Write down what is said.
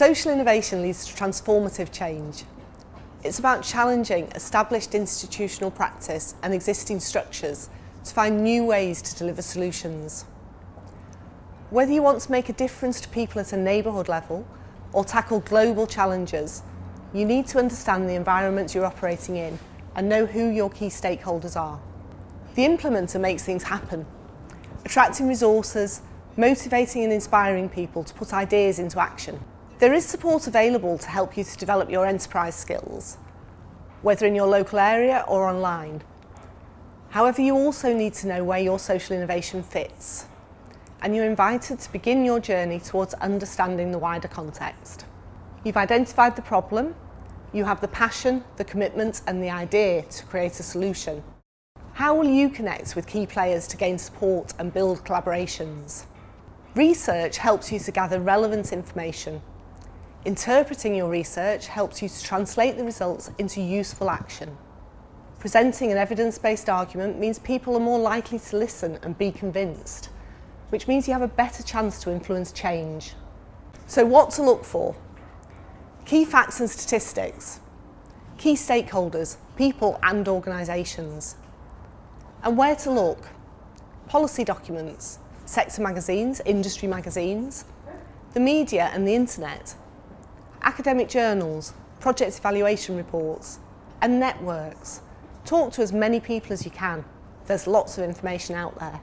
Social innovation leads to transformative change. It's about challenging established institutional practice and existing structures to find new ways to deliver solutions. Whether you want to make a difference to people at a neighbourhood level or tackle global challenges, you need to understand the environment you're operating in and know who your key stakeholders are. The implementer makes things happen, attracting resources, motivating and inspiring people to put ideas into action. There is support available to help you to develop your enterprise skills, whether in your local area or online. However, you also need to know where your social innovation fits, and you're invited to begin your journey towards understanding the wider context. You've identified the problem, you have the passion, the commitment and the idea to create a solution. How will you connect with key players to gain support and build collaborations? Research helps you to gather relevant information Interpreting your research helps you to translate the results into useful action. Presenting an evidence-based argument means people are more likely to listen and be convinced, which means you have a better chance to influence change. So what to look for? Key facts and statistics. Key stakeholders, people and organisations. And where to look? Policy documents, sector magazines, industry magazines, the media and the internet, academic journals, project evaluation reports and networks. Talk to as many people as you can. There's lots of information out there.